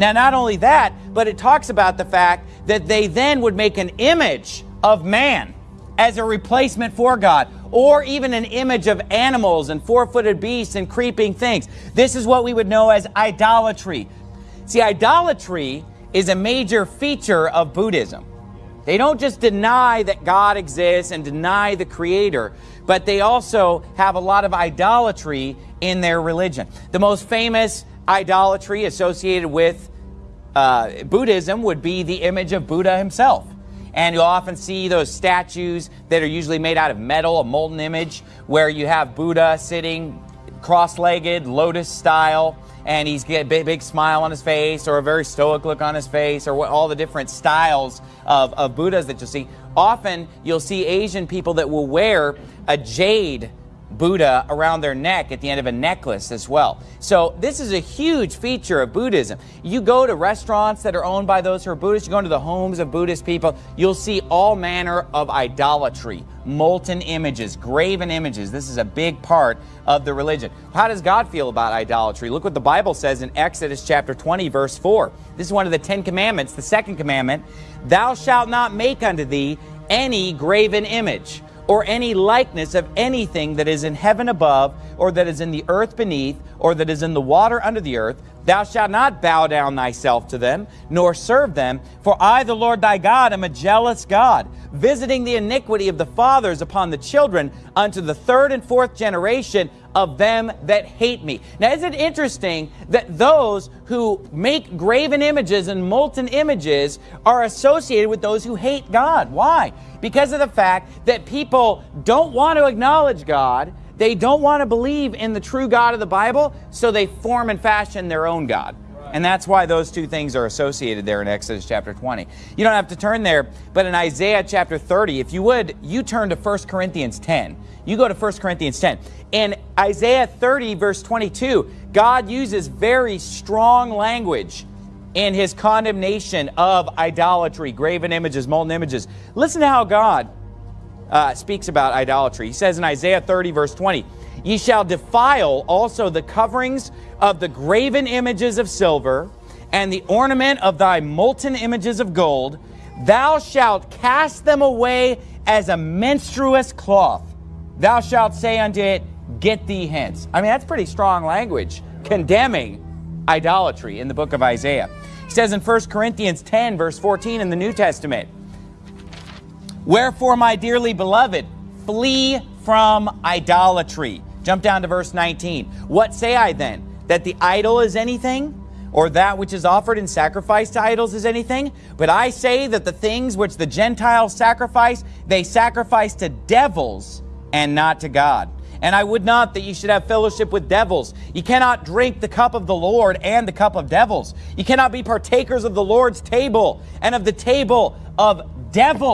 Now, not only that, but it talks about the fact that they then would make an image of man as a replacement for God, or even an image of animals and four footed beasts and creeping things. This is what we would know as idolatry. See, idolatry is a major feature of Buddhism. They don't just deny that God exists and deny the Creator, but they also have a lot of idolatry in their religion. The most famous idolatry associated with uh, Buddhism would be the image of Buddha himself. And you'll often see those statues that are usually made out of metal, a molten image, where you have Buddha sitting cross-legged, lotus style, and he's got a big, big, smile on his face or a very stoic look on his face or what, all the different styles of, of Buddhas that you'll see. Often you'll see Asian people that will wear a jade Buddha around their neck at the end of a necklace as well. So this is a huge feature of Buddhism. You go to restaurants that are owned by those who are Buddhist, you go into the homes of Buddhist people, you'll see all manner of idolatry, molten images, graven images. This is a big part of the religion. How does God feel about idolatry? Look what the Bible says in Exodus chapter 20 verse 4. This is one of the Ten Commandments, the second commandment. Thou shalt not make unto thee any graven image or any likeness of anything that is in heaven above, or that is in the earth beneath, or that is in the water under the earth. Thou shalt not bow down thyself to them, nor serve them. For I, the Lord thy God, am a jealous God, visiting the iniquity of the fathers upon the children unto the third and fourth generation of them that hate me. Now, is it interesting that those who make graven images and molten images are associated with those who hate God? Why? Because of the fact that people don't want to acknowledge God, they don't want to believe in the true God of the Bible, so they form and fashion their own God. And that's why those two things are associated there in Exodus chapter 20. You don't have to turn there, but in Isaiah chapter 30, if you would, you turn to 1 Corinthians 10. You go to 1 Corinthians 10. In Isaiah 30, verse 22, God uses very strong language in his condemnation of idolatry, graven images, molten images. Listen to how God uh, speaks about idolatry. He says in Isaiah 30, verse 20, Ye shall defile also the coverings of the graven images of silver, and the ornament of thy molten images of gold. Thou shalt cast them away as a menstruous cloth. Thou shalt say unto it, Get thee hence. I mean, that's pretty strong language condemning idolatry in the book of Isaiah. He says in 1 Corinthians 10, verse 14 in the New Testament, Wherefore, my dearly beloved, flee from idolatry. Jump down to verse 19. What say I then? That the idol is anything? Or that which is offered in sacrifice to idols is anything? But I say that the things which the Gentiles sacrifice, they sacrifice to devils and not to God. And I would not that you should have fellowship with devils. You cannot drink the cup of the Lord and the cup of devils. You cannot be partakers of the Lord's table and of the table of devils.